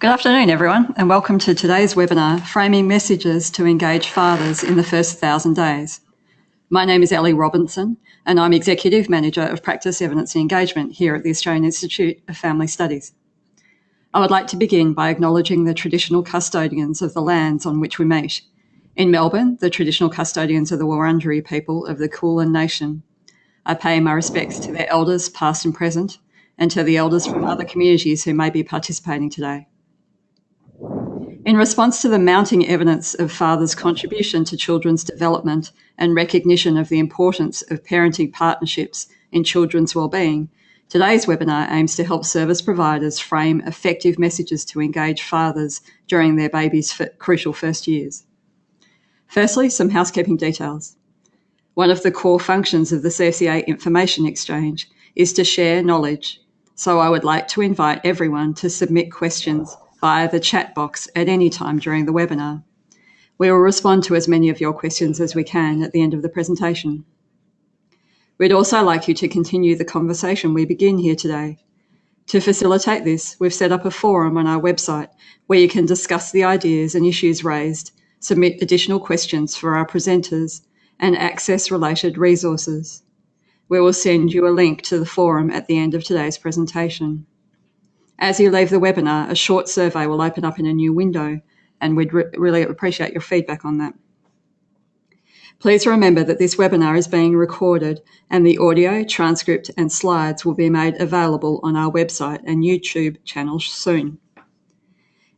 Good afternoon, everyone, and welcome to today's webinar, Framing Messages to Engage Fathers in the First Thousand Days. My name is Ellie Robinson, and I'm Executive Manager of Practice Evidence and Engagement here at the Australian Institute of Family Studies. I would like to begin by acknowledging the traditional custodians of the lands on which we meet. In Melbourne, the traditional custodians of the Wurundjeri people of the Kulin Nation. I pay my respects to their elders, past and present, and to the elders from other communities who may be participating today. In response to the mounting evidence of fathers' contribution to children's development and recognition of the importance of parenting partnerships in children's wellbeing, today's webinar aims to help service providers frame effective messages to engage fathers during their baby's crucial first years. Firstly, some housekeeping details. One of the core functions of the CFCA Information Exchange is to share knowledge, so I would like to invite everyone to submit questions via the chat box at any time during the webinar. We will respond to as many of your questions as we can at the end of the presentation. We'd also like you to continue the conversation we begin here today. To facilitate this, we've set up a forum on our website where you can discuss the ideas and issues raised submit additional questions for our presenters, and access related resources. We will send you a link to the forum at the end of today's presentation. As you leave the webinar, a short survey will open up in a new window, and we'd re really appreciate your feedback on that. Please remember that this webinar is being recorded and the audio, transcript and slides will be made available on our website and YouTube channel soon.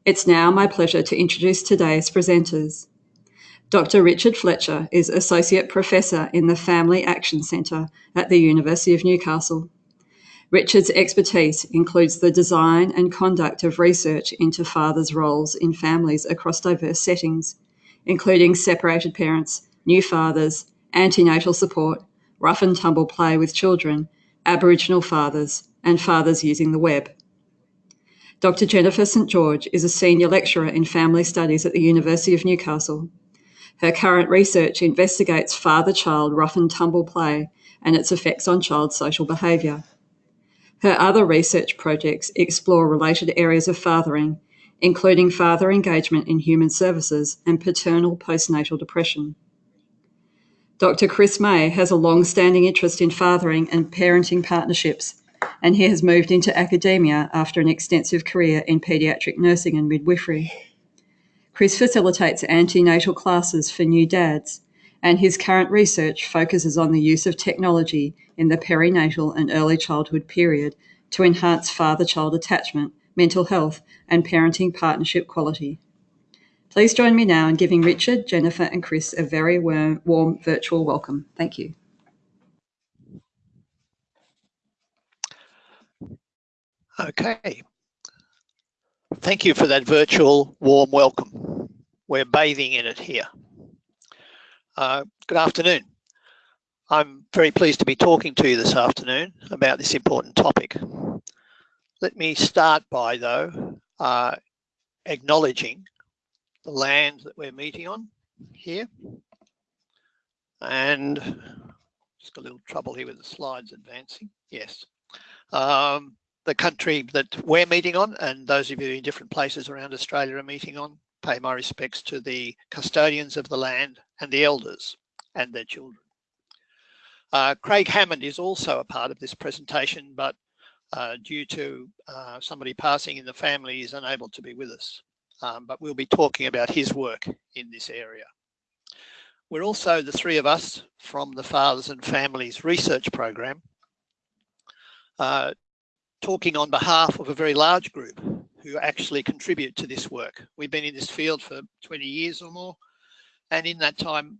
It's now my pleasure to introduce today's presenters. Dr. Richard Fletcher is Associate Professor in the Family Action Centre at the University of Newcastle. Richard's expertise includes the design and conduct of research into fathers' roles in families across diverse settings, including separated parents, new fathers, antenatal support, rough and tumble play with children, Aboriginal fathers, and fathers using the web. Dr. Jennifer St George is a senior lecturer in family studies at the University of Newcastle. Her current research investigates father child rough and tumble play and its effects on child social behaviour. Her other research projects explore related areas of fathering, including father engagement in human services and paternal postnatal depression. Dr. Chris May has a long standing interest in fathering and parenting partnerships and he has moved into academia after an extensive career in paediatric nursing and midwifery. Chris facilitates antenatal classes for new dads, and his current research focuses on the use of technology in the perinatal and early childhood period to enhance father child attachment, mental health, and parenting partnership quality. Please join me now in giving Richard, Jennifer, and Chris a very warm, warm virtual welcome. Thank you. Okay. Thank you for that virtual warm welcome. We're bathing in it here. Uh, good afternoon. I'm very pleased to be talking to you this afternoon about this important topic. Let me start by, though, uh, acknowledging the land that we're meeting on here. And just a little trouble here with the slides advancing. Yes. Um, the country that we're meeting on and those of you in different places around Australia are meeting on, pay my respects to the custodians of the land and the elders and their children. Uh, Craig Hammond is also a part of this presentation, but uh, due to uh, somebody passing in the family is unable to be with us. Um, but we'll be talking about his work in this area. We're also the three of us from the Fathers and Families Research Program uh, talking on behalf of a very large group who actually contribute to this work. We've been in this field for 20 years or more, and in that time,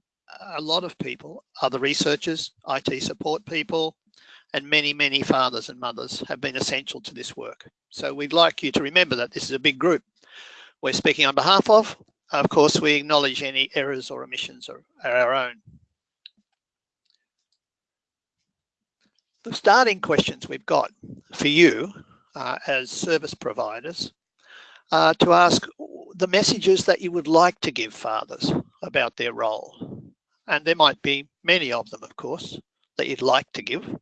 a lot of people, other researchers, IT support people, and many, many fathers and mothers have been essential to this work. So we'd like you to remember that this is a big group we're speaking on behalf of. Of course, we acknowledge any errors or omissions are our own. the starting questions we've got for you uh, as service providers uh, to ask the messages that you would like to give fathers about their role. And there might be many of them, of course, that you'd like to give.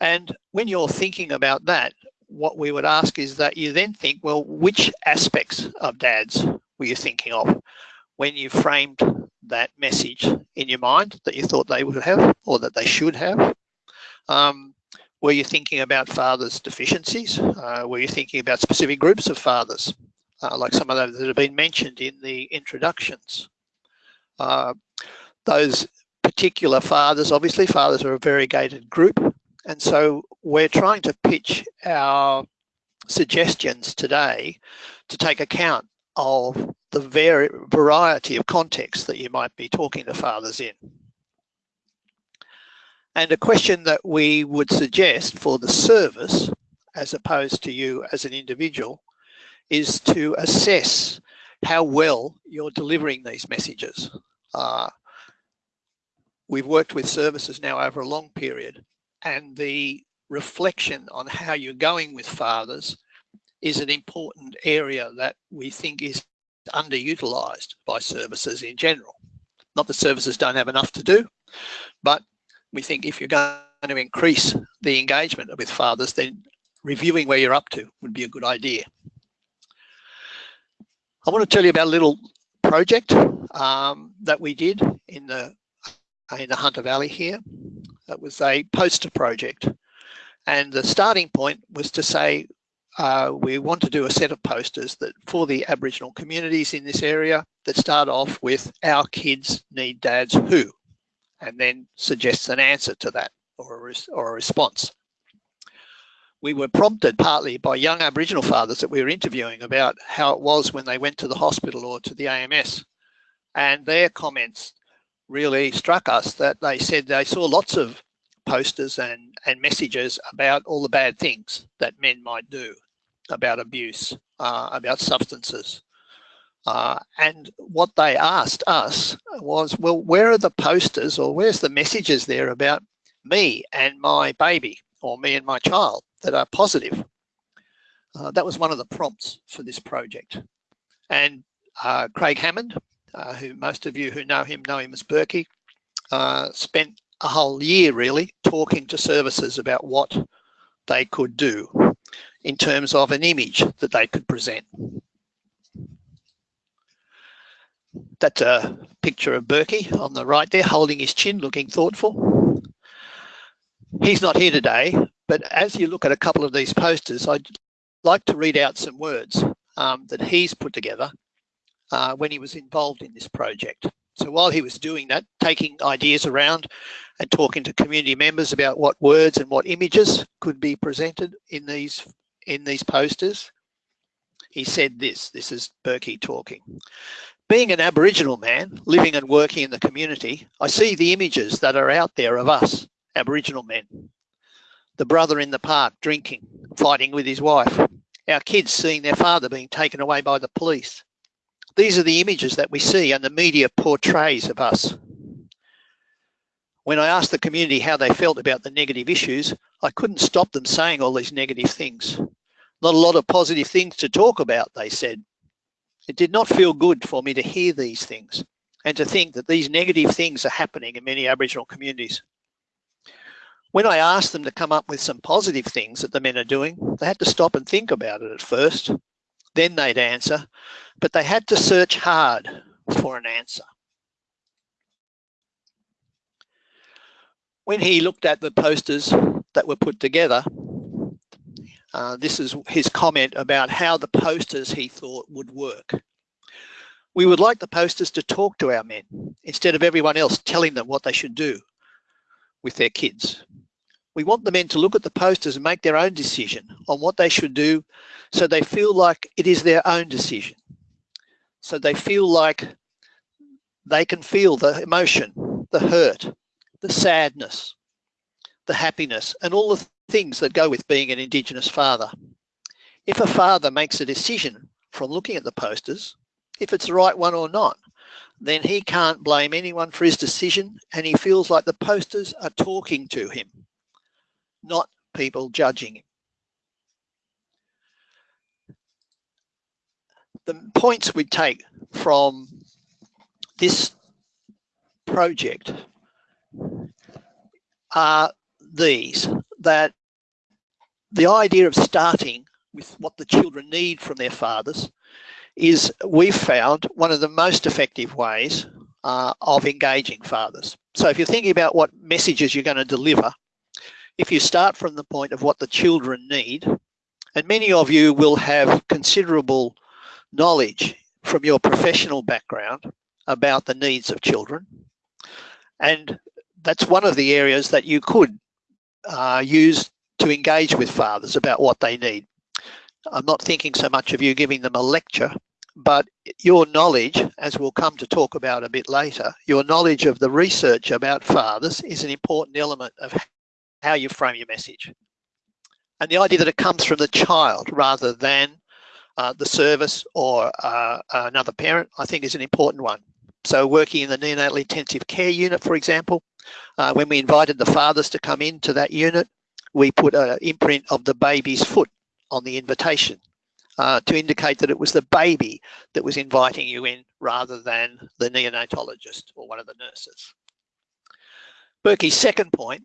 And when you're thinking about that, what we would ask is that you then think, well, which aspects of dads were you thinking of when you framed that message in your mind that you thought they would have or that they should have? Um, were you thinking about fathers' deficiencies? Uh, were you thinking about specific groups of fathers, uh, like some of those that have been mentioned in the introductions? Uh, those particular fathers, obviously, fathers are a variegated group, and so we're trying to pitch our suggestions today to take account of the variety of contexts that you might be talking to fathers in. And a question that we would suggest for the service, as opposed to you as an individual, is to assess how well you're delivering these messages. Uh, we've worked with services now over a long period and the reflection on how you're going with fathers is an important area that we think is underutilized by services in general. Not that services don't have enough to do, but we think if you're going to increase the engagement with fathers, then reviewing where you're up to would be a good idea. I want to tell you about a little project um, that we did in the in the Hunter Valley here. It was a poster project, and the starting point was to say uh, we want to do a set of posters that for the Aboriginal communities in this area that start off with our kids need dads who and then suggests an answer to that or a, or a response. We were prompted partly by young Aboriginal fathers that we were interviewing about how it was when they went to the hospital or to the AMS. And their comments really struck us that they said they saw lots of posters and, and messages about all the bad things that men might do, about abuse, uh, about substances, uh, and what they asked us was, well, where are the posters or where's the messages there about me and my baby or me and my child that are positive? Uh, that was one of the prompts for this project. And uh, Craig Hammond, uh, who most of you who know him know him as Berkey, uh, spent a whole year really talking to services about what they could do in terms of an image that they could present. That's a picture of Berkey on the right there, holding his chin, looking thoughtful. He's not here today, but as you look at a couple of these posters, I'd like to read out some words um, that he's put together uh, when he was involved in this project. So while he was doing that, taking ideas around and talking to community members about what words and what images could be presented in these in these posters, he said this, this is Berkey talking. Being an Aboriginal man living and working in the community, I see the images that are out there of us, Aboriginal men. The brother in the park drinking, fighting with his wife. Our kids seeing their father being taken away by the police. These are the images that we see and the media portrays of us. When I asked the community how they felt about the negative issues, I couldn't stop them saying all these negative things. Not a lot of positive things to talk about, they said. It did not feel good for me to hear these things and to think that these negative things are happening in many Aboriginal communities. When I asked them to come up with some positive things that the men are doing, they had to stop and think about it at first. Then they'd answer, but they had to search hard for an answer. When he looked at the posters that were put together, uh, this is his comment about how the posters he thought would work. We would like the posters to talk to our men instead of everyone else telling them what they should do with their kids. We want the men to look at the posters and make their own decision on what they should do so they feel like it is their own decision. So they feel like they can feel the emotion, the hurt, the sadness, the happiness, and all the things that go with being an Indigenous father. If a father makes a decision from looking at the posters, if it's the right one or not, then he can't blame anyone for his decision and he feels like the posters are talking to him, not people judging. The points we take from this project are these, that the idea of starting with what the children need from their fathers is we've found one of the most effective ways uh, of engaging fathers. So if you're thinking about what messages you're going to deliver, if you start from the point of what the children need, and many of you will have considerable knowledge from your professional background about the needs of children. And that's one of the areas that you could uh, use to engage with fathers about what they need. I'm not thinking so much of you giving them a lecture, but your knowledge, as we'll come to talk about a bit later, your knowledge of the research about fathers is an important element of how you frame your message. And the idea that it comes from the child rather than uh, the service or uh, another parent, I think is an important one. So working in the neonatal intensive care unit, for example, uh, when we invited the fathers to come into that unit, we put an imprint of the baby's foot on the invitation uh, to indicate that it was the baby that was inviting you in rather than the neonatologist or one of the nurses. Berkey's second point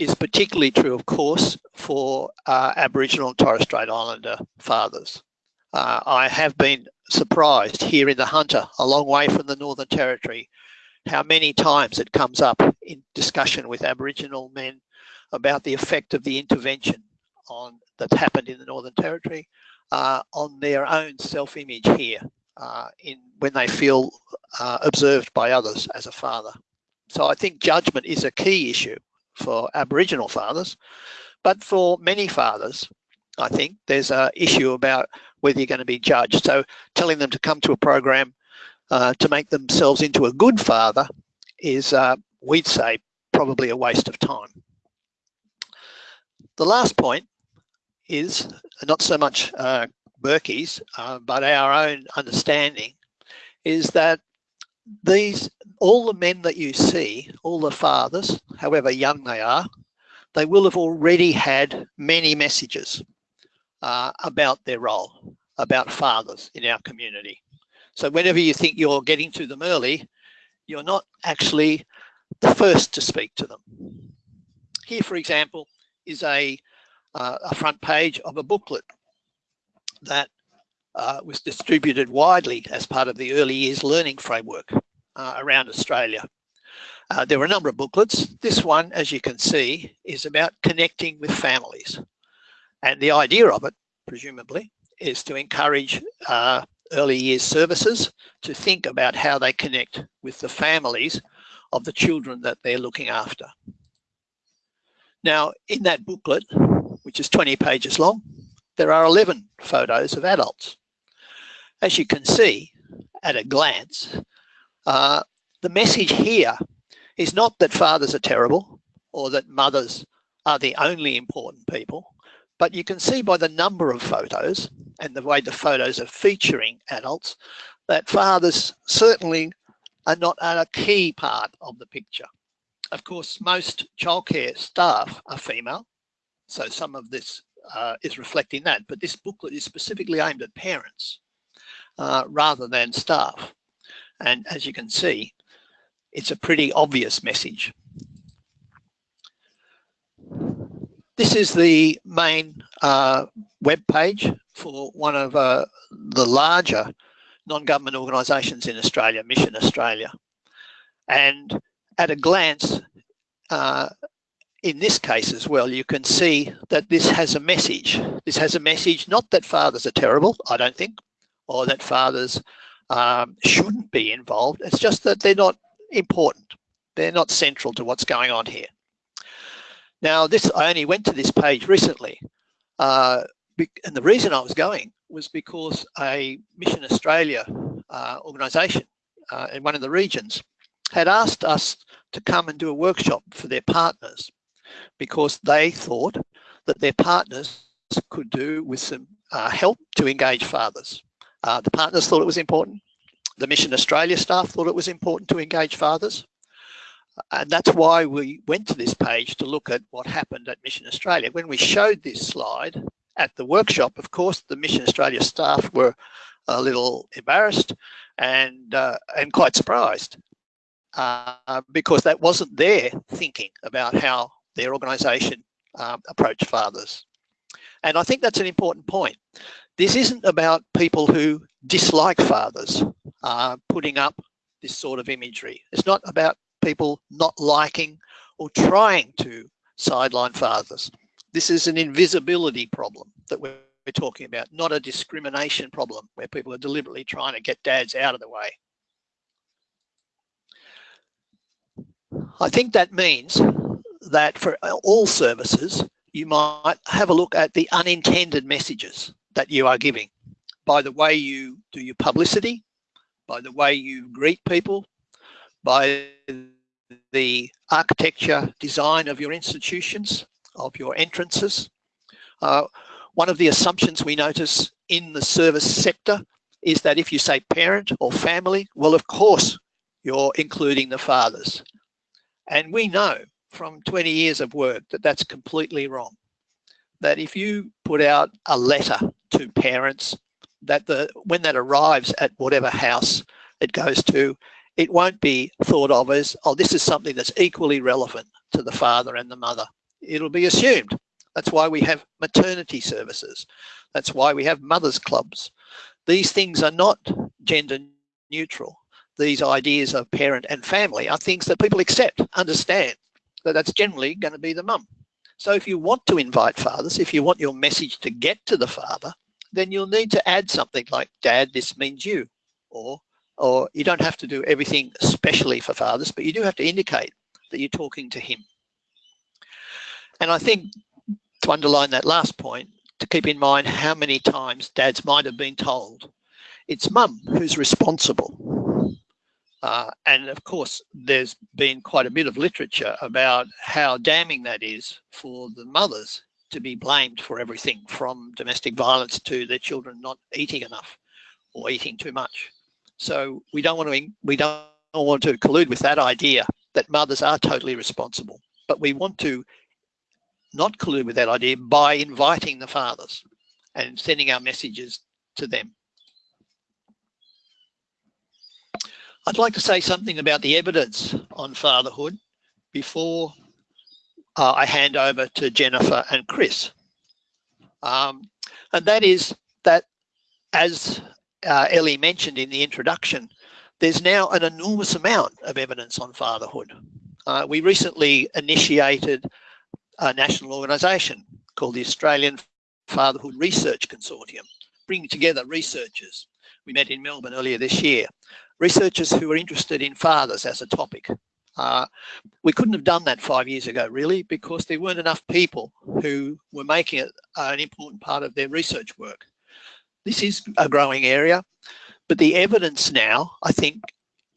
is particularly true, of course, for uh, Aboriginal and Torres Strait Islander fathers. Uh, I have been surprised here in the Hunter, a long way from the Northern Territory, how many times it comes up in discussion with Aboriginal men about the effect of the intervention on that happened in the Northern Territory uh, on their own self-image here uh, in when they feel uh, observed by others as a father. So I think judgment is a key issue for Aboriginal fathers, but for many fathers, I think there's an issue about whether you're going to be judged. So telling them to come to a program uh, to make themselves into a good father is, uh, we'd say, probably a waste of time. The last point is not so much uh, Berkey's, uh, but our own understanding is that these all the men that you see, all the fathers, however young they are, they will have already had many messages uh, about their role, about fathers in our community. So whenever you think you're getting to them early, you're not actually the first to speak to them. Here, for example, is a uh, a front page of a booklet that uh, was distributed widely as part of the early years learning framework uh, around Australia. Uh, there were a number of booklets. This one, as you can see, is about connecting with families. And the idea of it, presumably, is to encourage uh, early years services to think about how they connect with the families of the children that they're looking after. Now, in that booklet, which is 20 pages long, there are 11 photos of adults. As you can see at a glance, uh, the message here is not that fathers are terrible or that mothers are the only important people, but you can see by the number of photos and the way the photos are featuring adults that fathers certainly are not a key part of the picture. Of course, most childcare staff are female, so some of this uh, is reflecting that, but this booklet is specifically aimed at parents uh, rather than staff. And as you can see, it's a pretty obvious message. This is the main uh, web page for one of uh, the larger non-government organisations in Australia, Mission Australia. And at a glance, uh, in this case as well, you can see that this has a message. This has a message, not that fathers are terrible, I don't think, or that fathers um, shouldn't be involved. It's just that they're not important. They're not central to what's going on here. Now, this I only went to this page recently, uh, and the reason I was going was because a Mission Australia uh, organisation uh, in one of the regions had asked us to come and do a workshop for their partners because they thought that their partners could do with some uh, help to engage fathers. Uh, the partners thought it was important. The Mission Australia staff thought it was important to engage fathers. And that's why we went to this page to look at what happened at Mission Australia. When we showed this slide at the workshop, of course, the Mission Australia staff were a little embarrassed and, uh, and quite surprised uh, because that wasn't their thinking about how their organisation um, fathers. And I think that's an important point. This isn't about people who dislike fathers uh, putting up this sort of imagery. It's not about people not liking or trying to sideline fathers. This is an invisibility problem that we're talking about, not a discrimination problem where people are deliberately trying to get dads out of the way. I think that means that for all services, you might have a look at the unintended messages that you are giving by the way you do your publicity, by the way you greet people, by the architecture design of your institutions, of your entrances. Uh, one of the assumptions we notice in the service sector is that if you say parent or family, well, of course, you're including the fathers. And we know from 20 years of work that that's completely wrong. That if you put out a letter to parents, that the when that arrives at whatever house it goes to, it won't be thought of as, oh, this is something that's equally relevant to the father and the mother. It'll be assumed. That's why we have maternity services. That's why we have mothers clubs. These things are not gender neutral. These ideas of parent and family are things that people accept, understand that that's generally going to be the mum. So if you want to invite fathers, if you want your message to get to the father, then you'll need to add something like, dad, this means you, or, or you don't have to do everything especially for fathers, but you do have to indicate that you're talking to him. And I think to underline that last point, to keep in mind how many times dads might have been told, it's mum who's responsible uh, and of course, there's been quite a bit of literature about how damning that is for the mothers to be blamed for everything from domestic violence to their children not eating enough or eating too much. So we don't want to we don't want to collude with that idea that mothers are totally responsible, but we want to not collude with that idea by inviting the fathers and sending our messages to them. I'd like to say something about the evidence on fatherhood before uh, I hand over to Jennifer and Chris. Um, and that is that, as uh, Ellie mentioned in the introduction, there's now an enormous amount of evidence on fatherhood. Uh, we recently initiated a national organisation called the Australian Fatherhood Research Consortium, bringing together researchers. We met in Melbourne earlier this year researchers who are interested in fathers as a topic. Uh, we couldn't have done that five years ago, really, because there weren't enough people who were making it an important part of their research work. This is a growing area, but the evidence now, I think,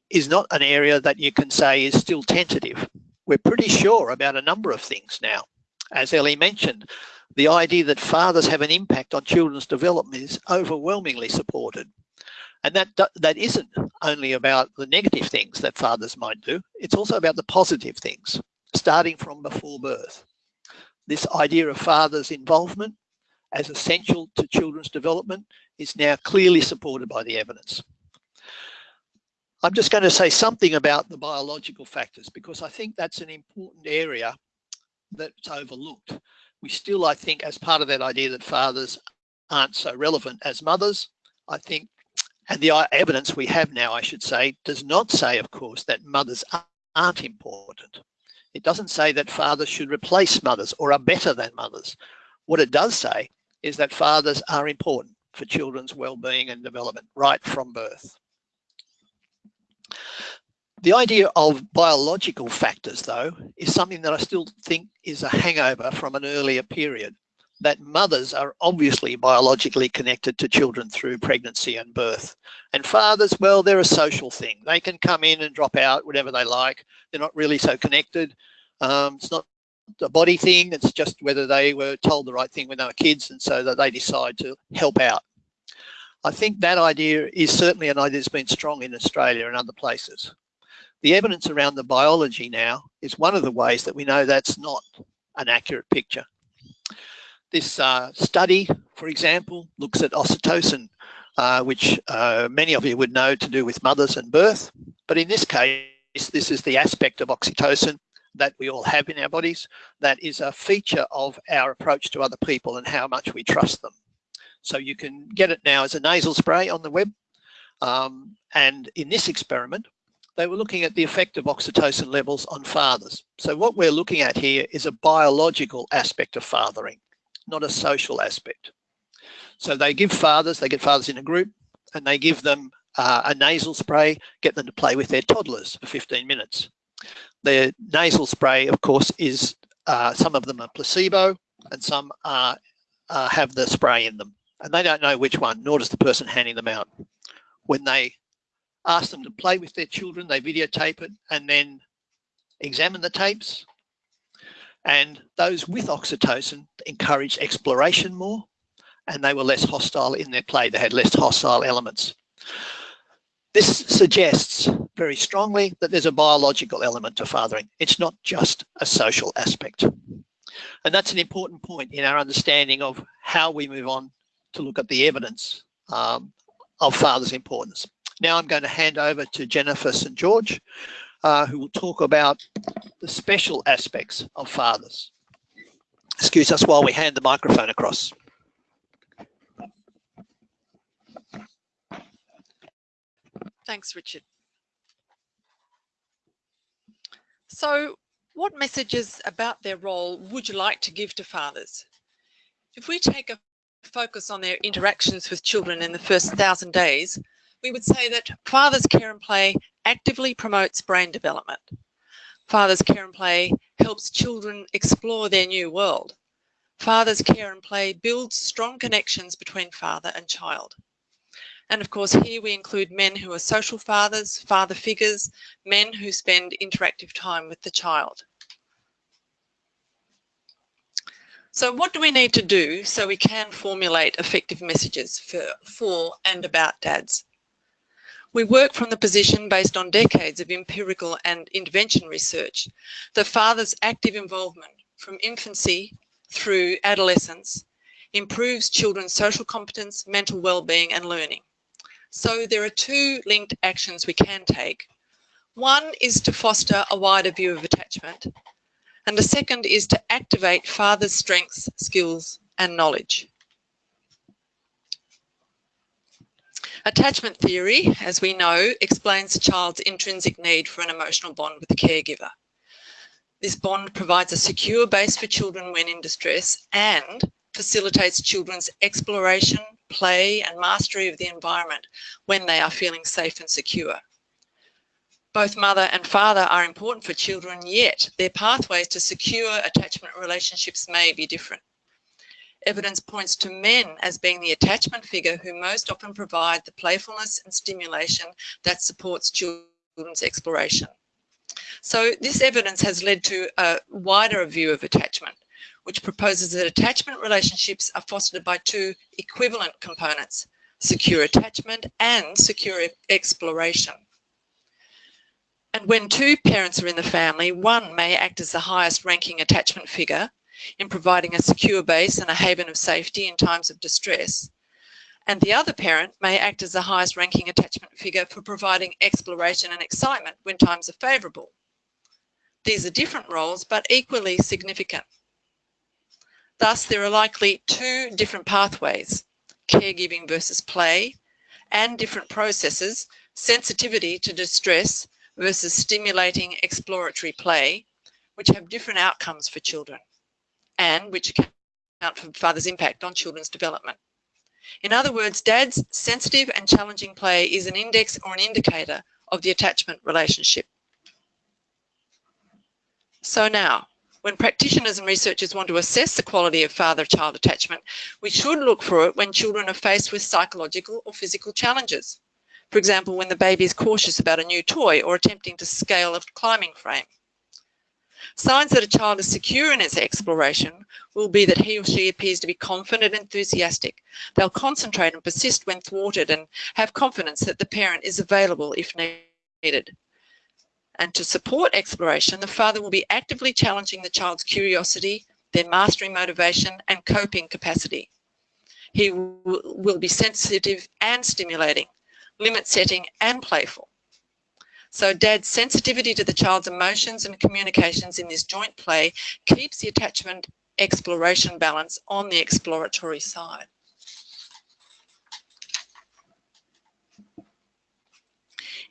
is not an area that you can say is still tentative. We're pretty sure about a number of things now. As Ellie mentioned, the idea that fathers have an impact on children's development is overwhelmingly supported. And that, that isn't only about the negative things that fathers might do, it's also about the positive things, starting from before birth. This idea of father's involvement as essential to children's development is now clearly supported by the evidence. I'm just going to say something about the biological factors because I think that's an important area that's overlooked. We still, I think, as part of that idea that fathers aren't so relevant as mothers, I think and the evidence we have now, I should say, does not say, of course, that mothers aren't important. It doesn't say that fathers should replace mothers or are better than mothers. What it does say is that fathers are important for children's well-being and development right from birth. The idea of biological factors, though, is something that I still think is a hangover from an earlier period that mothers are obviously biologically connected to children through pregnancy and birth. And fathers, well, they're a social thing. They can come in and drop out whatever they like. They're not really so connected. Um, it's not a body thing. It's just whether they were told the right thing when they were kids and so that they decide to help out. I think that idea is certainly an idea that's been strong in Australia and other places. The evidence around the biology now is one of the ways that we know that's not an accurate picture. This uh, study, for example, looks at oxytocin, uh, which uh, many of you would know to do with mothers and birth. But in this case, this is the aspect of oxytocin that we all have in our bodies that is a feature of our approach to other people and how much we trust them. So you can get it now as a nasal spray on the web. Um, and in this experiment, they were looking at the effect of oxytocin levels on fathers. So what we're looking at here is a biological aspect of fathering, not a social aspect. So they give fathers, they get fathers in a group, and they give them uh, a nasal spray, get them to play with their toddlers for 15 minutes. The nasal spray, of course, is uh, some of them are placebo and some are, uh, have the spray in them. And they don't know which one, nor does the person handing them out. When they ask them to play with their children, they videotape it and then examine the tapes. And those with oxytocin encouraged exploration more and they were less hostile in their play. They had less hostile elements. This suggests very strongly that there's a biological element to fathering. It's not just a social aspect. And that's an important point in our understanding of how we move on to look at the evidence um, of father's importance. Now I'm going to hand over to Jennifer St. George, uh, who will talk about the special aspects of fathers. Excuse us while we hand the microphone across. Thanks, Richard. So what messages about their role would you like to give to fathers? If we take a focus on their interactions with children in the first thousand days, we would say that father's care and play actively promotes brain development. Father's care and play helps children explore their new world. Father's care and play builds strong connections between father and child. And of course, here we include men who are social fathers, father figures, men who spend interactive time with the child. So what do we need to do so we can formulate effective messages for, for and about dads? We work from the position based on decades of empirical and intervention research that father's active involvement from infancy through adolescence improves children's social competence, mental well-being and learning. So there are two linked actions we can take. One is to foster a wider view of attachment, and the second is to activate father's strengths, skills, and knowledge. Attachment theory, as we know, explains a child's intrinsic need for an emotional bond with the caregiver. This bond provides a secure base for children when in distress and facilitates children's exploration, play and mastery of the environment when they are feeling safe and secure. Both mother and father are important for children, yet their pathways to secure attachment relationships may be different. Evidence points to men as being the attachment figure who most often provide the playfulness and stimulation that supports children's exploration. So this evidence has led to a wider view of attachment which proposes that attachment relationships are fostered by two equivalent components, secure attachment and secure exploration. And when two parents are in the family, one may act as the highest ranking attachment figure in providing a secure base and a haven of safety in times of distress. And the other parent may act as the highest ranking attachment figure for providing exploration and excitement when times are favourable. These are different roles, but equally significant. Thus, there are likely two different pathways, caregiving versus play, and different processes, sensitivity to distress versus stimulating exploratory play, which have different outcomes for children and which account for father's impact on children's development. In other words, dad's sensitive and challenging play is an index or an indicator of the attachment relationship. So now, when practitioners and researchers want to assess the quality of father-child attachment, we should look for it when children are faced with psychological or physical challenges. For example, when the baby is cautious about a new toy or attempting to scale a climbing frame. Signs that a child is secure in its exploration will be that he or she appears to be confident and enthusiastic. They'll concentrate and persist when thwarted and have confidence that the parent is available if needed. And to support exploration, the father will be actively challenging the child's curiosity, their mastery motivation and coping capacity. He will be sensitive and stimulating, limit setting and playful. So dad's sensitivity to the child's emotions and communications in this joint play keeps the attachment exploration balance on the exploratory side.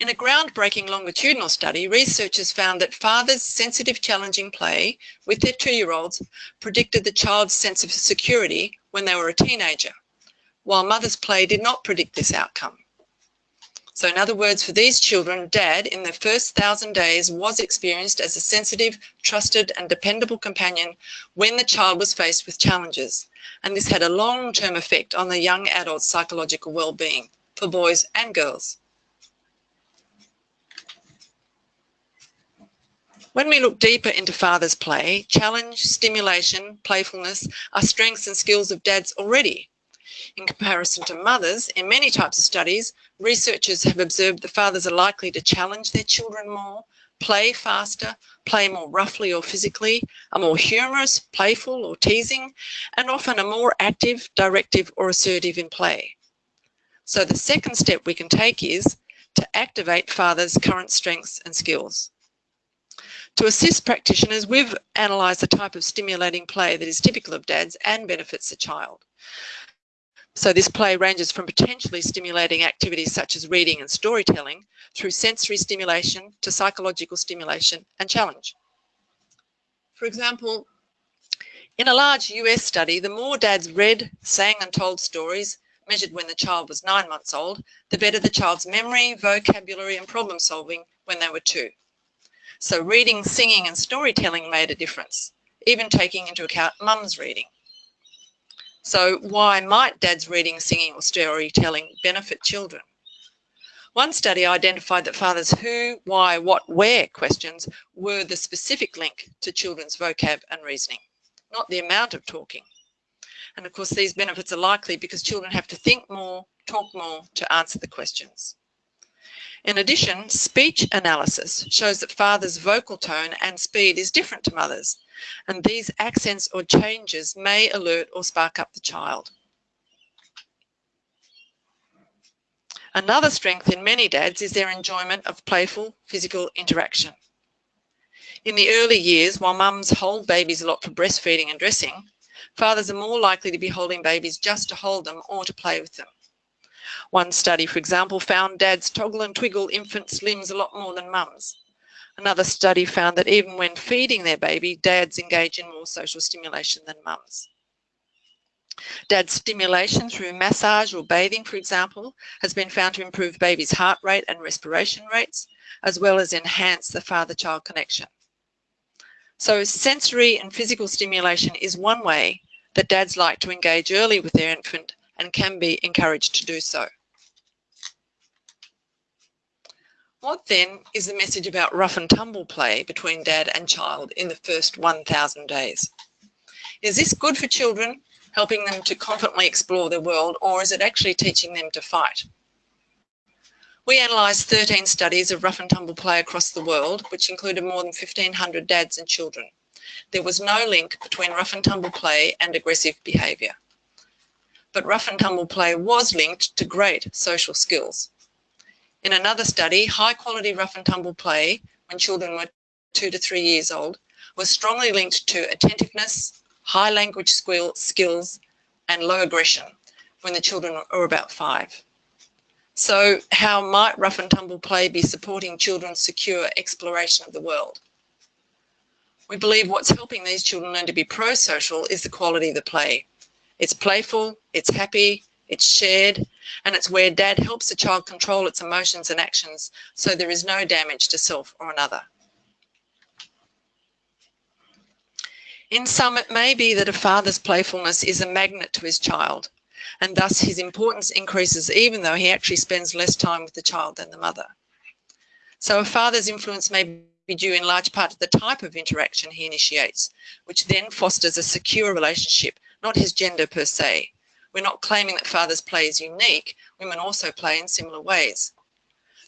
In a groundbreaking longitudinal study, researchers found that fathers' sensitive challenging play with their two-year-olds predicted the child's sense of security when they were a teenager, while mother's play did not predict this outcome. So in other words, for these children, dad in their first thousand days was experienced as a sensitive, trusted and dependable companion when the child was faced with challenges. And this had a long-term effect on the young adult's psychological well-being for boys and girls. When we look deeper into father's play, challenge, stimulation, playfulness are strengths and skills of dads already. In comparison to mothers, in many types of studies, researchers have observed that fathers are likely to challenge their children more, play faster, play more roughly or physically, are more humorous, playful or teasing, and often are more active, directive or assertive in play. So the second step we can take is to activate father's current strengths and skills. To assist practitioners, we've analysed the type of stimulating play that is typical of dads and benefits the child. So this play ranges from potentially stimulating activities such as reading and storytelling through sensory stimulation to psychological stimulation and challenge. For example, in a large US study, the more dads read, sang and told stories, measured when the child was nine months old, the better the child's memory, vocabulary and problem solving when they were two. So reading, singing and storytelling made a difference, even taking into account mum's reading. So why might dad's reading, singing or storytelling benefit children? One study identified that father's who, why, what, where questions were the specific link to children's vocab and reasoning, not the amount of talking. And of course, these benefits are likely because children have to think more, talk more to answer the questions. In addition, speech analysis shows that father's vocal tone and speed is different to mother's, and these accents or changes may alert or spark up the child. Another strength in many dads is their enjoyment of playful physical interaction. In the early years, while mums hold babies a lot for breastfeeding and dressing, fathers are more likely to be holding babies just to hold them or to play with them. One study, for example, found dads toggle and twiggle infants' limbs a lot more than mums. Another study found that even when feeding their baby, dads engage in more social stimulation than mums. Dad stimulation through massage or bathing, for example, has been found to improve baby's heart rate and respiration rates, as well as enhance the father-child connection. So sensory and physical stimulation is one way that dads like to engage early with their infant and can be encouraged to do so. What then is the message about rough and tumble play between dad and child in the first 1,000 days? Is this good for children, helping them to confidently explore their world, or is it actually teaching them to fight? We analysed 13 studies of rough and tumble play across the world, which included more than 1,500 dads and children. There was no link between rough and tumble play and aggressive behaviour. But rough and tumble play was linked to great social skills. In another study, high quality rough and tumble play when children were two to three years old was strongly linked to attentiveness, high language skill, skills and low aggression when the children were about five. So how might rough and tumble play be supporting children's secure exploration of the world? We believe what's helping these children learn to be pro-social is the quality of the play. It's playful, it's happy, it's shared, and it's where dad helps the child control its emotions and actions so there is no damage to self or another. In sum, it may be that a father's playfulness is a magnet to his child, and thus his importance increases even though he actually spends less time with the child than the mother. So a father's influence may be due in large part to the type of interaction he initiates, which then fosters a secure relationship, not his gender per se, we're not claiming that father's play is unique. Women also play in similar ways.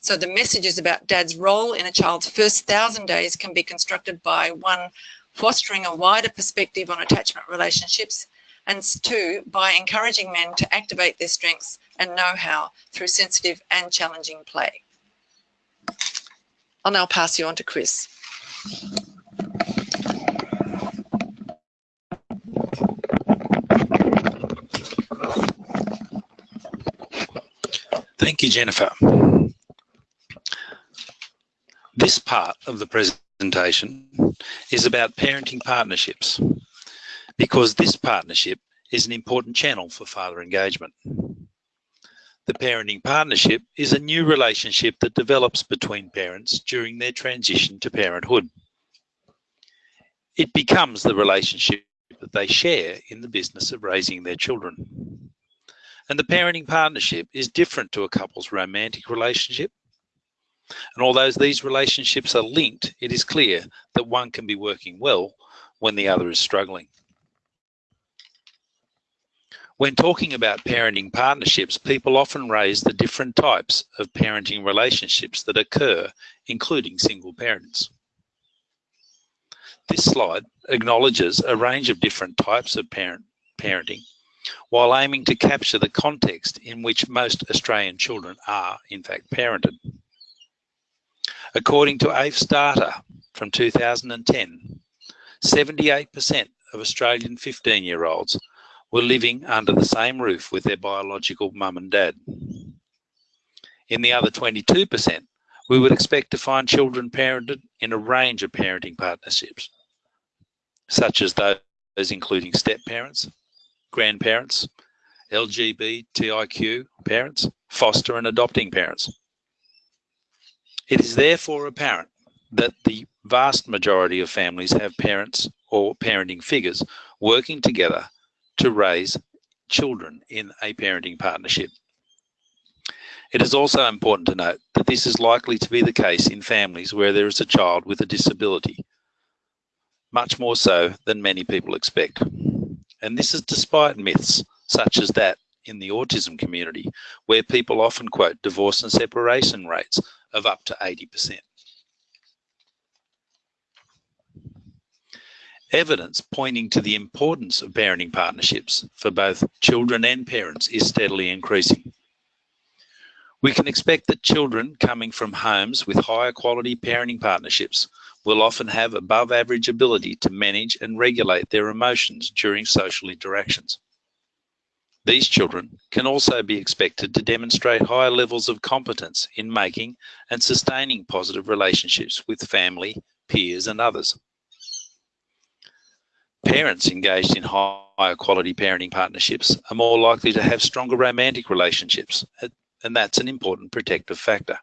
So the messages about dad's role in a child's first thousand days can be constructed by one, fostering a wider perspective on attachment relationships, and two, by encouraging men to activate their strengths and know-how through sensitive and challenging play. I'll now pass you on to Chris. Thank you, Jennifer. This part of the presentation is about parenting partnerships because this partnership is an important channel for father engagement. The parenting partnership is a new relationship that develops between parents during their transition to parenthood. It becomes the relationship that they share in the business of raising their children. And the parenting partnership is different to a couple's romantic relationship. And although these relationships are linked, it is clear that one can be working well when the other is struggling. When talking about parenting partnerships, people often raise the different types of parenting relationships that occur, including single parents. This slide acknowledges a range of different types of parent parenting while aiming to capture the context in which most Australian children are in fact parented. According to AFE's data from 2010, 78% of Australian 15 year olds were living under the same roof with their biological mum and dad. In the other 22%, we would expect to find children parented in a range of parenting partnerships, such as those including step parents, grandparents, LGBTIQ parents, foster and adopting parents. It is therefore apparent that the vast majority of families have parents or parenting figures working together to raise children in a parenting partnership. It is also important to note that this is likely to be the case in families where there is a child with a disability, much more so than many people expect. And this is despite myths such as that in the autism community, where people often quote divorce and separation rates of up to 80%. Evidence pointing to the importance of parenting partnerships for both children and parents is steadily increasing. We can expect that children coming from homes with higher quality parenting partnerships will often have above average ability to manage and regulate their emotions during social interactions. These children can also be expected to demonstrate higher levels of competence in making and sustaining positive relationships with family, peers and others. Parents engaged in higher quality parenting partnerships are more likely to have stronger romantic relationships, and that's an important protective factor.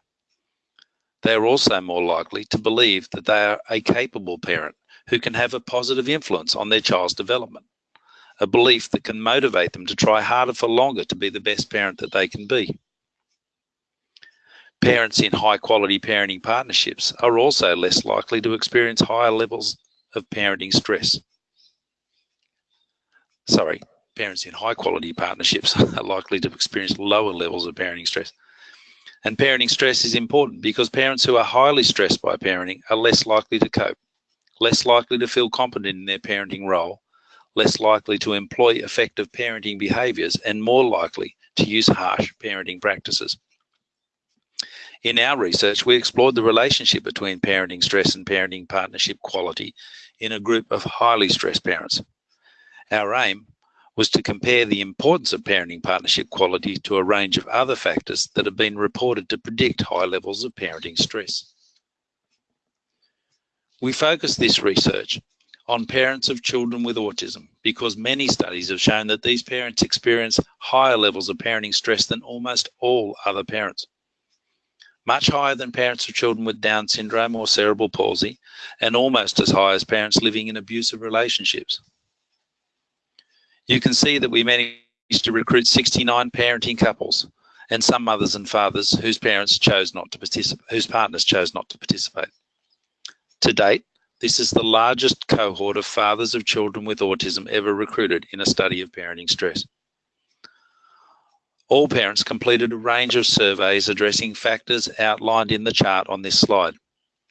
They are also more likely to believe that they are a capable parent who can have a positive influence on their child's development a belief that can motivate them to try harder for longer to be the best parent that they can be. Parents in high quality parenting partnerships are also less likely to experience higher levels of parenting stress. Sorry, parents in high quality partnerships are likely to experience lower levels of parenting stress. And parenting stress is important because parents who are highly stressed by parenting are less likely to cope, less likely to feel competent in their parenting role, less likely to employ effective parenting behaviours and more likely to use harsh parenting practices. In our research, we explored the relationship between parenting stress and parenting partnership quality in a group of highly stressed parents. Our aim was to compare the importance of parenting partnership quality to a range of other factors that have been reported to predict high levels of parenting stress. We focused this research on parents of children with autism because many studies have shown that these parents experience higher levels of parenting stress than almost all other parents. Much higher than parents of children with Down syndrome or cerebral palsy, and almost as high as parents living in abusive relationships. You can see that we managed to recruit 69 parenting couples and some mothers and fathers whose parents chose not to participate, whose partners chose not to participate. To date, this is the largest cohort of fathers of children with autism ever recruited in a study of parenting stress. All parents completed a range of surveys addressing factors outlined in the chart on this slide.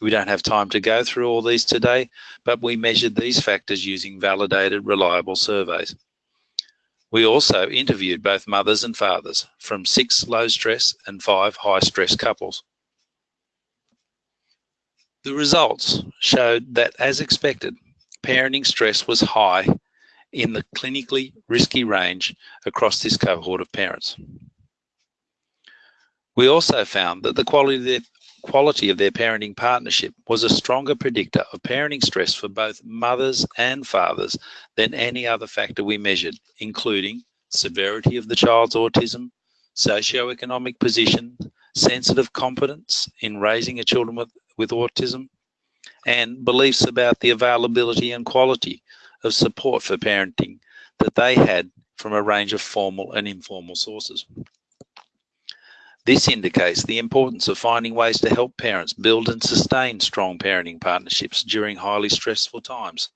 We don't have time to go through all these today, but we measured these factors using validated, reliable surveys. We also interviewed both mothers and fathers from six low stress and five high stress couples. The results showed that, as expected, parenting stress was high in the clinically risky range across this cohort of parents. We also found that the quality quality of their parenting partnership was a stronger predictor of parenting stress for both mothers and fathers than any other factor we measured, including severity of the child's autism, socioeconomic position, sensitive competence in raising a children with, with autism, and beliefs about the availability and quality of support for parenting that they had from a range of formal and informal sources. This indicates the importance of finding ways to help parents build and sustain strong parenting partnerships during highly stressful times,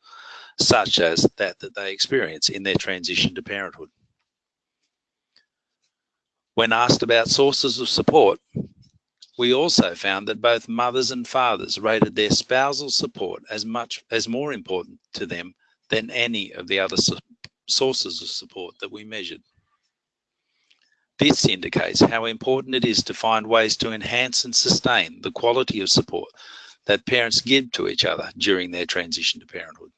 such as that that they experience in their transition to parenthood. When asked about sources of support, we also found that both mothers and fathers rated their spousal support as much as more important to them than any of the other sources of support that we measured. This indicates how important it is to find ways to enhance and sustain the quality of support that parents give to each other during their transition to parenthood.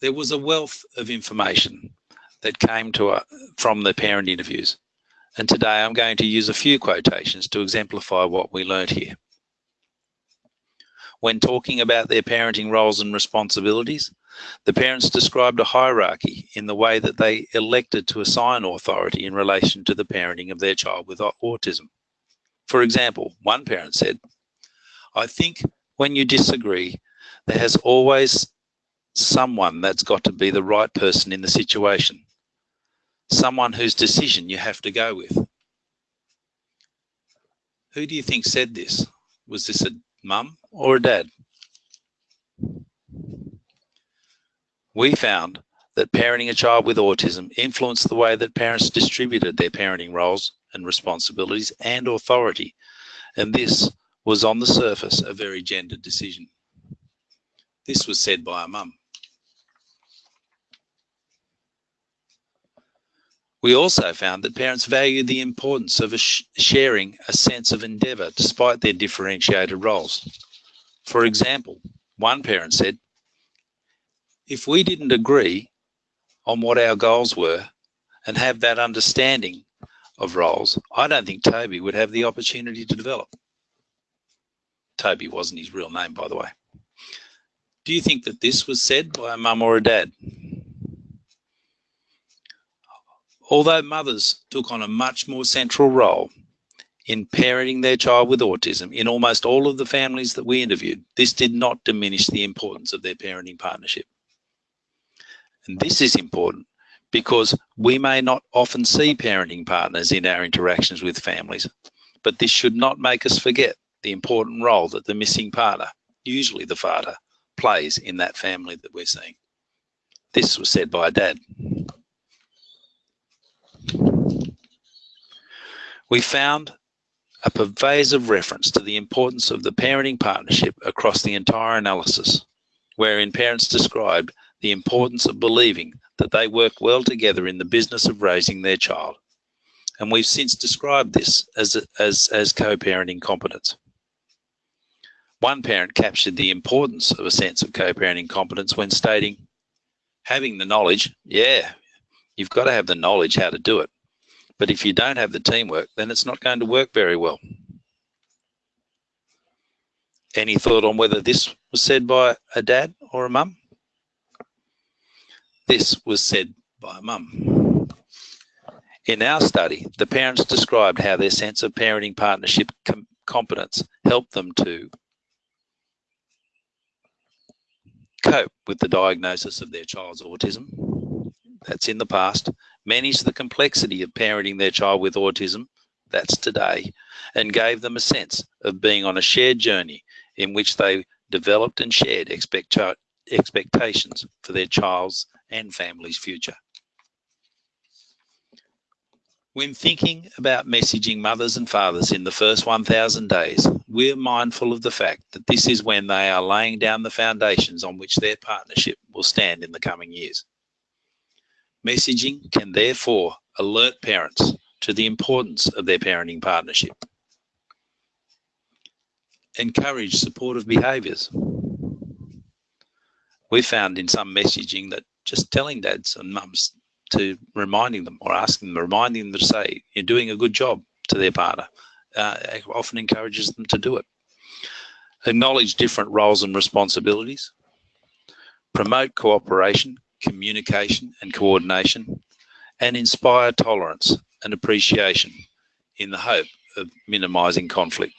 There was a wealth of information that came to uh, from the parent interviews. And today I'm going to use a few quotations to exemplify what we learned here. When talking about their parenting roles and responsibilities, the parents described a hierarchy in the way that they elected to assign authority in relation to the parenting of their child with autism. For example, one parent said, I think when you disagree, there has always someone that's got to be the right person in the situation, someone whose decision you have to go with. Who do you think said this? Was this a mum or a dad? We found that parenting a child with autism influenced the way that parents distributed their parenting roles and responsibilities and authority. And this was on the surface a very gendered decision. This was said by a mum. We also found that parents valued the importance of a sh sharing a sense of endeavour despite their differentiated roles. For example, one parent said, if we didn't agree on what our goals were and have that understanding of roles, I don't think Toby would have the opportunity to develop. Toby wasn't his real name, by the way. Do you think that this was said by a mum or a dad? Although mothers took on a much more central role in parenting their child with autism in almost all of the families that we interviewed, this did not diminish the importance of their parenting partnership. And this is important because we may not often see parenting partners in our interactions with families, but this should not make us forget the important role that the missing partner, usually the father, plays in that family that we're seeing. This was said by a dad. We found a pervasive reference to the importance of the parenting partnership across the entire analysis, wherein parents described the importance of believing that they work well together in the business of raising their child. And we've since described this as, as, as co-parenting competence. One parent captured the importance of a sense of co-parenting competence when stating, having the knowledge, yeah, you've got to have the knowledge how to do it. But if you don't have the teamwork, then it's not going to work very well. Any thought on whether this was said by a dad or a mum? This was said by a mum. In our study, the parents described how their sense of parenting partnership com competence helped them to cope with the diagnosis of their child's autism. That's in the past. Manage the complexity of parenting their child with autism. That's today. And gave them a sense of being on a shared journey in which they developed and shared expect expectations for their child's and family's future. When thinking about messaging mothers and fathers in the first 1000 days, we're mindful of the fact that this is when they are laying down the foundations on which their partnership will stand in the coming years. Messaging can therefore alert parents to the importance of their parenting partnership. encourage supportive behaviours. We found in some messaging that just telling dads and mums to reminding them or asking them, reminding them to say, you're doing a good job to their partner, uh, often encourages them to do it. Acknowledge different roles and responsibilities. Promote cooperation, communication and coordination and inspire tolerance and appreciation in the hope of minimising conflict.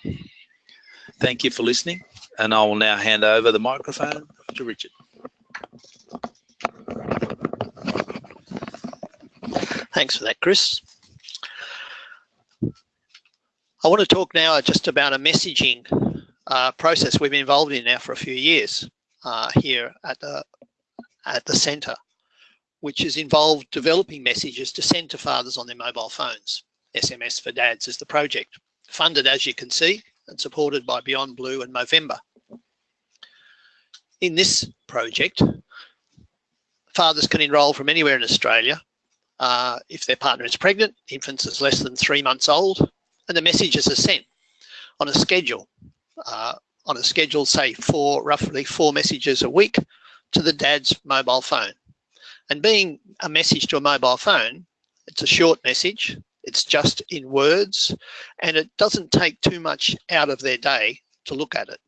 Thank you for listening and I will now hand over the microphone to Richard. Thanks for that, Chris. I want to talk now just about a messaging uh, process we've been involved in now for a few years uh, here at the at the centre, which has involved developing messages to send to fathers on their mobile phones. SMS for Dads is the project, funded as you can see and supported by Beyond Blue and Movember. In this project, fathers can enrol from anywhere in Australia uh, if their partner is pregnant, infants is less than three months old, and the messages are sent on a schedule. Uh, on a schedule, say for roughly four messages a week to the dad's mobile phone. And being a message to a mobile phone, it's a short message, it's just in words, and it doesn't take too much out of their day to look at it.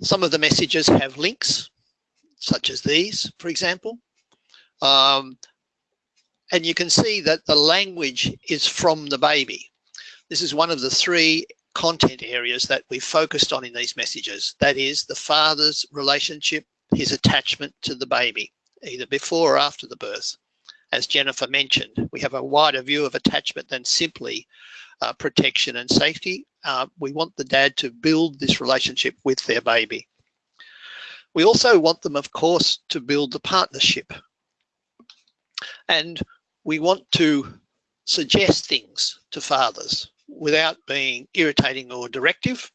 Some of the messages have links, such as these, for example. Um, and you can see that the language is from the baby. This is one of the three content areas that we focused on in these messages. That is the father's relationship, his attachment to the baby, either before or after the birth. As Jennifer mentioned, we have a wider view of attachment than simply uh, protection and safety. Uh, we want the dad to build this relationship with their baby. We also want them, of course, to build the partnership and we want to suggest things to fathers without being irritating or directive.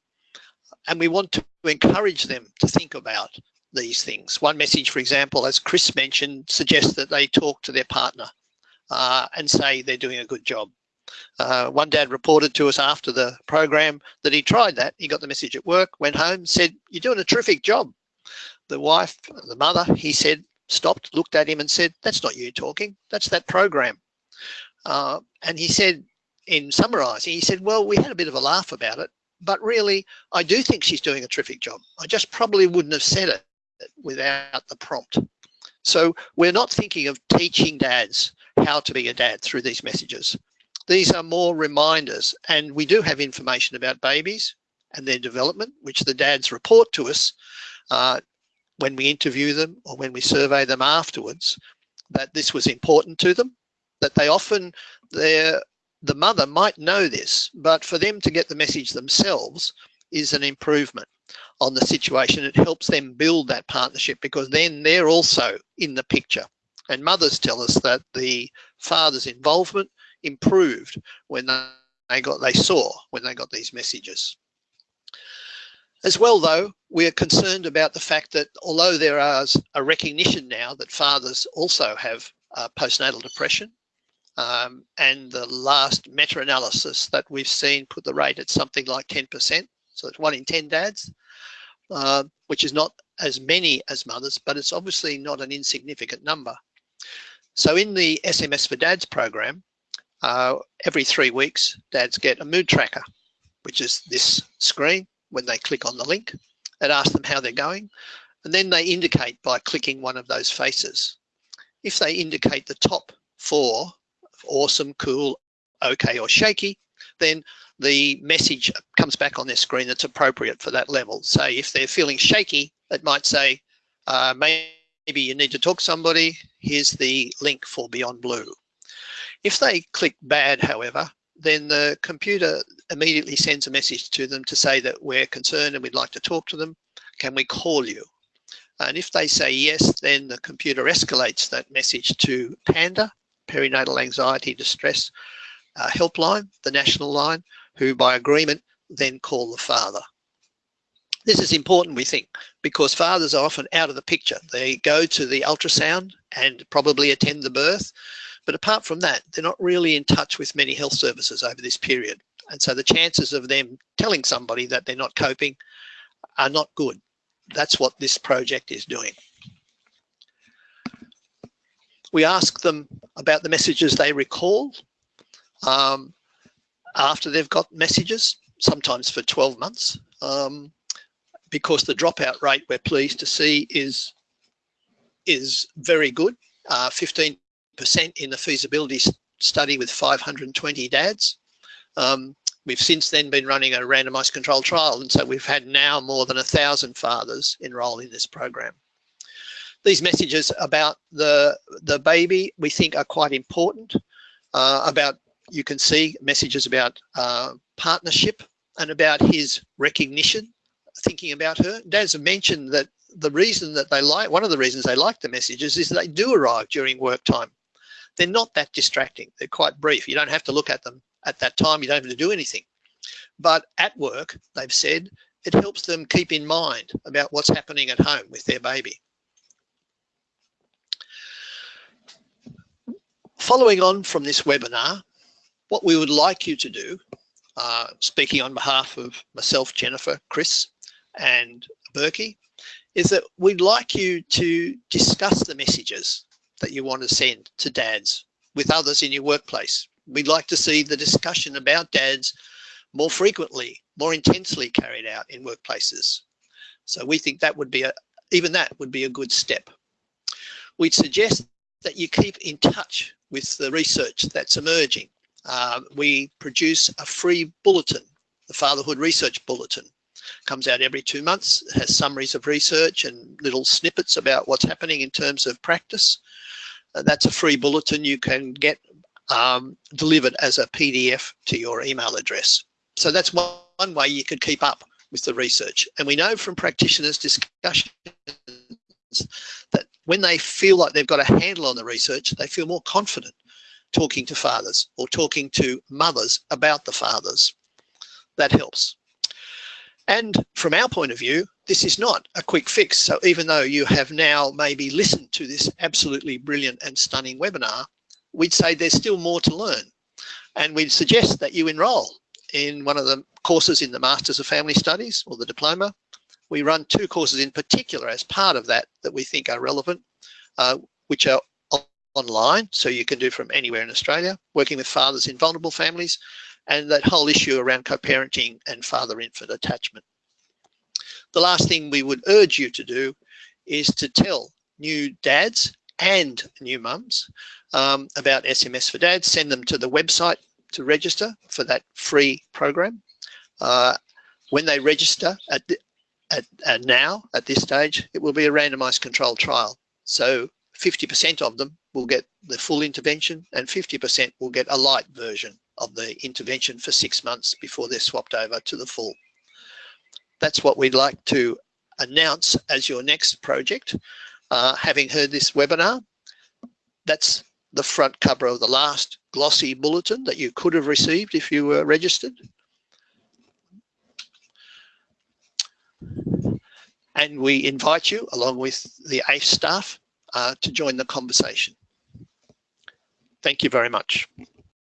And we want to encourage them to think about these things. One message, for example, as Chris mentioned, suggests that they talk to their partner uh, and say they're doing a good job. Uh, one dad reported to us after the program that he tried that. He got the message at work, went home, said, you're doing a terrific job. The wife, the mother, he said, stopped, looked at him and said, that's not you talking, that's that program. Uh, and he said, in summarising, he said, well, we had a bit of a laugh about it, but really, I do think she's doing a terrific job. I just probably wouldn't have said it without the prompt. So we're not thinking of teaching dads how to be a dad through these messages. These are more reminders and we do have information about babies and their development, which the dads report to us uh, when we interview them or when we survey them afterwards that this was important to them, that they often, their, the mother might know this, but for them to get the message themselves is an improvement on the situation. It helps them build that partnership because then they're also in the picture. And mothers tell us that the father's involvement improved when they got they saw when they got these messages. As well, though, we are concerned about the fact that although there is a recognition now that fathers also have uh, postnatal depression, um, and the last meta-analysis that we've seen put the rate at something like 10%, so it's one in 10 dads, uh, which is not as many as mothers, but it's obviously not an insignificant number. So in the SMS for Dads program, uh, every three weeks, dads get a mood tracker, which is this screen when they click on the link. It asks them how they're going. And then they indicate by clicking one of those faces. If they indicate the top four, awesome, cool, okay, or shaky, then the message comes back on their screen that's appropriate for that level. So if they're feeling shaky, it might say, uh, maybe you need to talk to somebody, here's the link for Beyond Blue. If they click bad, however, then the computer immediately sends a message to them to say that we're concerned and we'd like to talk to them. Can we call you? And if they say yes, then the computer escalates that message to PANDA, Perinatal Anxiety Distress uh, Helpline, the national line, who by agreement then call the father. This is important, we think, because fathers are often out of the picture. They go to the ultrasound and probably attend the birth, but apart from that, they're not really in touch with many health services over this period. And so the chances of them telling somebody that they're not coping are not good. That's what this project is doing. We ask them about the messages they recall um, after they've got messages, sometimes for 12 months, um, because the dropout rate we're pleased to see is is very good, 15% uh, in the feasibility study with 520 dads. Um, we've since then been running a randomized controlled trial and so we've had now more than a thousand fathers enroll in this program. These messages about the, the baby we think are quite important. Uh, about, you can see messages about uh, partnership and about his recognition, thinking about her. Dads have mentioned that the reason that they like, one of the reasons they like the messages is they do arrive during work time. They're not that distracting. They're quite brief. You don't have to look at them at that time. You don't have to do anything. But at work, they've said, it helps them keep in mind about what's happening at home with their baby. Following on from this webinar, what we would like you to do, uh, speaking on behalf of myself, Jennifer, Chris, and Berkey, is that we'd like you to discuss the messages that you want to send to dads with others in your workplace. We'd like to see the discussion about dads more frequently, more intensely carried out in workplaces. So we think that would be a, even that would be a good step. We'd suggest that you keep in touch with the research that's emerging. Uh, we produce a free bulletin, the Fatherhood Research Bulletin, comes out every two months, has summaries of research and little snippets about what's happening in terms of practice. That's a free bulletin you can get um, delivered as a PDF to your email address. So that's one, one way you could keep up with the research. And we know from practitioners' discussions that when they feel like they've got a handle on the research, they feel more confident talking to fathers or talking to mothers about the fathers. That helps. And from our point of view, this is not a quick fix. So even though you have now maybe listened to this absolutely brilliant and stunning webinar, we'd say there's still more to learn. And we'd suggest that you enroll in one of the courses in the Masters of Family Studies or the diploma. We run two courses in particular as part of that that we think are relevant, uh, which are online, so you can do from anywhere in Australia, working with fathers in vulnerable families, and that whole issue around co-parenting and father-infant attachment. The last thing we would urge you to do is to tell new dads and new mums um, about SMS for Dads. Send them to the website to register for that free program. Uh, when they register at, at, at now, at this stage, it will be a randomized controlled trial. So 50% of them will get the full intervention and 50% will get a light version of the intervention for six months before they're swapped over to the full. That's what we'd like to announce as your next project. Uh, having heard this webinar, that's the front cover of the last glossy bulletin that you could have received if you were registered. And we invite you, along with the ACE staff, uh, to join the conversation. Thank you very much.